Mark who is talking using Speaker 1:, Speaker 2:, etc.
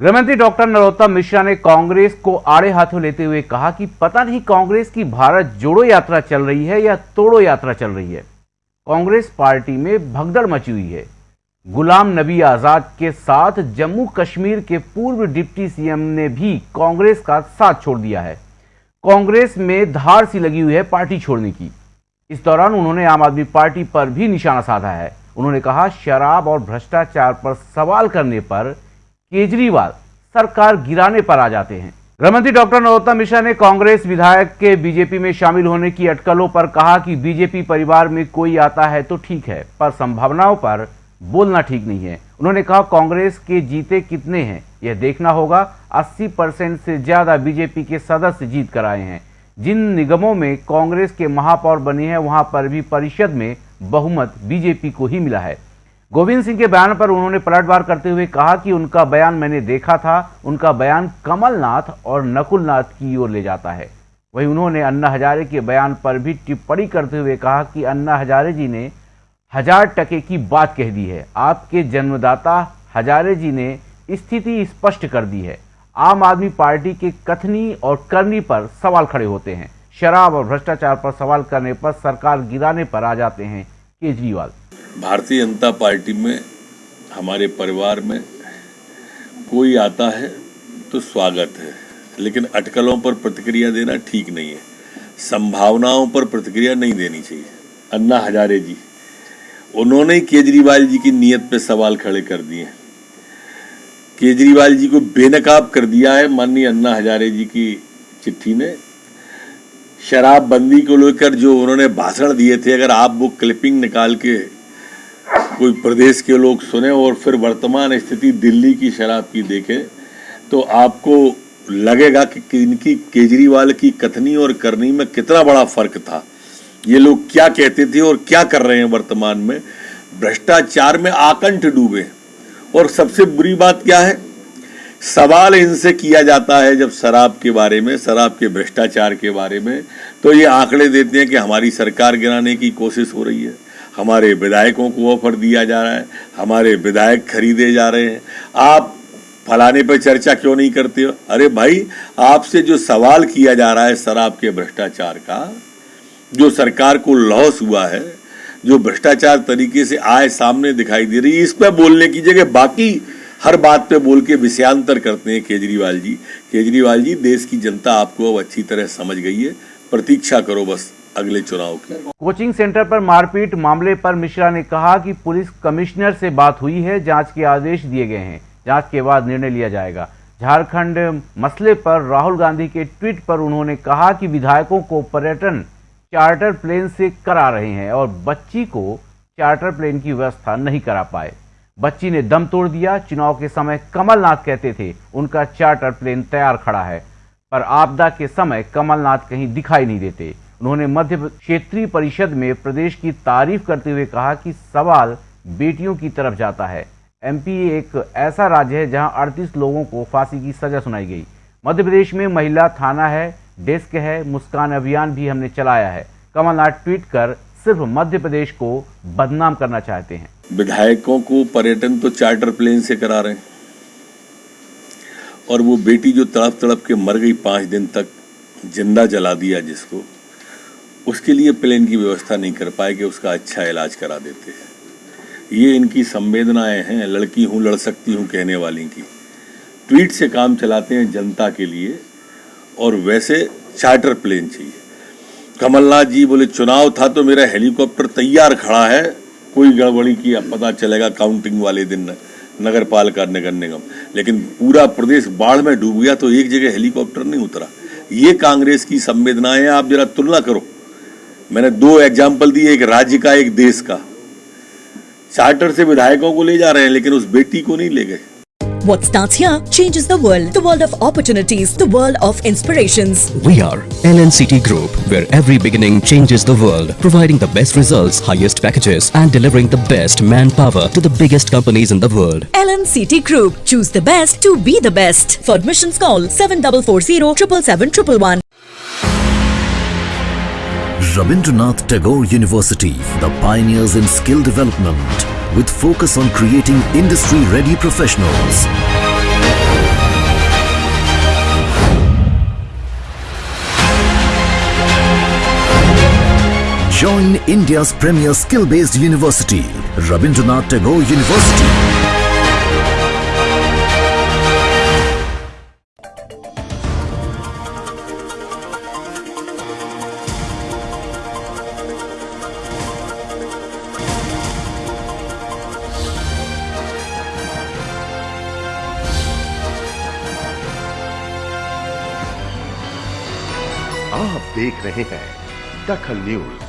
Speaker 1: गृहमंत्री डॉक्टर नरोत्तम मिश्रा ने कांग्रेस को आड़े हाथों लेते हुए कहा कि पता नहीं कांग्रेस की भारत जोड़ो यात्रा चल रही है या तोड़ो यात्रा चल रही है। कांग्रेस पार्टी में भगदड़ मची हुई है। गुलाम नबी आज़ाद के साथ जम्मू कश्मीर के पूर्व डिप्टी सीएम ने भी कांग्रेस का साथ छोड़ दिया है। कांग्रेस में धार सी लगी हुई है पार्टी छोड़ने की। इस दौरान उन्होंने आम आदमी पार्टी पर भी निशाना साधा है। उन्होंने कहा, शराब और भ्रष्टाचार पर सवाल करने पर केजरीवाल सरकार गिराने पर आ जाते हैं। गृहमंत्री डॉक्टर नरोत्तम मिश्रा ने कांग्रेस विधायक के बीजेपी में शामिल होने की अटकलों पर कहा कि बीजेपी परिवार में कोई आता है तो ठीक है, पर संभावनाओं पर बोलना ठीक नहीं है। उन्होंने कहा, कांग्रेस के जीते कितने हैं, यह देखना होगा। 80 परसेंट से ज़्यादा बीजेपी के सदस्य जीत कर आए हैं। जिन निगमों में कांग्रेस के महापौर बने हैं, वहाँ पर भी परिषद में बहुमत बीजेपी को ही मिला है। गोविंद सिंह के बयान पर उन्होंने पलटवार करते हुए कहा कि उनका बयान मैंने देखा था, उनका बयान कमलनाथ और नकुलनाथ की ओर ले जाता है। वहीं उन्होंने अन्ना हजारे के बयान पर भी टिप्पणी करते हुए कहा कि अन्ना हजारे जी ने हज़ार टके की बात कह दी है। आपके जन्मदाता हजारे जी ने स्थिति स्पष्ट कर दी है। आम आदमी पार्टी के कथनी और करनी पर सवाल खड़े होते हैं। शराब और भ्रष्टाचार पर सवाल करने पर सरकार गिराने पर आ जाते हैं केजरीवाल।
Speaker 2: भारतीय जनता पार्टी में, हमारे परिवार में कोई आता है तो स्वागत है। लेकिन अटकलों पर प्रतिक्रिया देना ठीक नहीं है। संभावनाओं पर प्रतिक्रिया नहीं देनी चाहिए। अन्ना हजारे जी, उन्होंने केजरीवाल जी की नीयत पे सवाल खड़े कर दिए केजरीवाल जी को बेनकाब कर दिया है माननीय अन्ना हजारे जी की चिट्ठी ने। शराबबंदी को लेकर जो उन्होंने भाषण दिए थे, अगर आप वो क्लिपिंग निकाल के कोई प्रदेश के लोग सुने और फिर वर्तमान स्थिति दिल्ली की शराब की देखें तो आपको लगेगा कि इनकी केजरीवाल की कथनी और करनी में कितना बड़ा फ़र्क था। ये लोग क्या कहते थे और क्या कर रहे हैं वर्तमान में? भ्रष्टाचार में आकंठ डूबे। और सबसे बुरी बात क्या है? सवाल इनसे किया जाता है जब शराब के बारे में, शराब के भ्रष्टाचार के बारे में तो ये आंकड़े देते हैं कि हमारी सरकार गिराने की कोशिश हो रही है। हमारे विधायकों को ऑफ़र दिया जा रहा है, हमारे विधायक खरीदे जा रहे हैं। आप फलाने पर चर्चा क्यों नहीं करते हो? अरे भाई, आपसे जो सवाल किया जा रहा है शराब के भ्रष्टाचार का, जो सरकार को लॉस हुआ है, जो भ्रष्टाचार तरीके से आए सामने दिखाई दे रही है, इस पर बोलने की जगह बाकी हर बात पे बोल के विषयांतर करते हैं केजरीवाल जी। केजरीवाल जी, देश की जनता आपको अब अच्छी तरह समझ गई है। प्रतीक्षा करो बस अगले चुनाव की।
Speaker 1: कोचिंग सेंटर पर मारपीट मामले पर मिश्रा ने कहा कि पुलिस कमिश्नर से बात हुई है, जाँच के आदेश दिए गए हैं। जाँच के बाद निर्णय लिया जाएगा। झारखंड मसले पर राहुल गांधी के ट्वीट पर उन्होंने कहा कि विधायकों को पर्यटन चार्टर प्लेन से करा रहे हैं और बच्ची को चार्टर प्लेन की व्यवस्था नहीं करा पाए। बच्ची ने दम तोड़ दिया। चुनाव के समय कमलनाथ कहते थे, उनका चार्टर प्लेन तैयार खड़ा है, पर आपदा के समय कमलनाथ कहीं दिखाई नहीं देते। उन्होंने मध्य क्षेत्रीय परिषद में प्रदेश की तारीफ़ करते हुए कहा कि सवाल बेटियों की तरफ़ जाता है। एमपी एक ऐसा राज्य है जहाँ 38 लोगों को फांसी की सजा सुनाई गई। मध्य प्रदेश में महिला थाना है, डेस्क है, मुस्कान अभियान भी हमने चलाया है। कमलनाथ ट्वीट कर सिर्फ़ मध्य प्रदेश को बदनाम करना चाहते हैं।
Speaker 2: विधायकों को पर्यटन तो चार्टर प्लेन से करा रहे हैं। और वो बेटी जो तड़प तड़प के मर गई पाँच दिन तक, ज़िंदा जला दिया जिसको, उसके लिए प्लेन की व्यवस्था नहीं कर पाए कि उसका अच्छा इलाज करा देते हैं। ये इनकी संवेदनाएँ हैं, लड़की हूँ, लड़ सकती हूँ कहने वाली की। ट्वीट से काम चलाते हैं जनता के लिए, और वैसे चार्टर प्लेन चाहिए। कमलनाथ जी बोले, चुनाव था तो मेरा हेलीकॉप्टर तैयार खड़ा है। कोई गड़बड़ी की पता चलेगा काउंटिंग वाले दिन नगर पालिका नगर निगम। लेकिन पूरा प्रदेश बाढ़ में डूब गया तो एक जगह हेलीकॉप्टर नहीं उतरा। ये कांग्रेस की संवेदनाएँ आप जरा तुलना करो। मैंने दो एग्ज़ाम्पल दिए, एक राज्य का, एक देश का। चार्टर से विधायकों को ले जा रहे हैं, लेकिन उस बेटी को नहीं ले गए।
Speaker 3: What starts here changes the world. The world of opportunities. The world of inspirations.
Speaker 4: We are LNCT Group, where every beginning changes the world, providing the best results, highest packages, and delivering the best manpower to the biggest companies in the world.
Speaker 3: LNCT Group. Choose the best to be the best. For admissions, call 7440 777
Speaker 5: Rabindranath Tagore University, the pioneers in skill development with focus on creating industry-ready professionals. Join India's premier skill-based university, Rabindranath Tagore University.
Speaker 6: आप देख रहे हैं दखल news.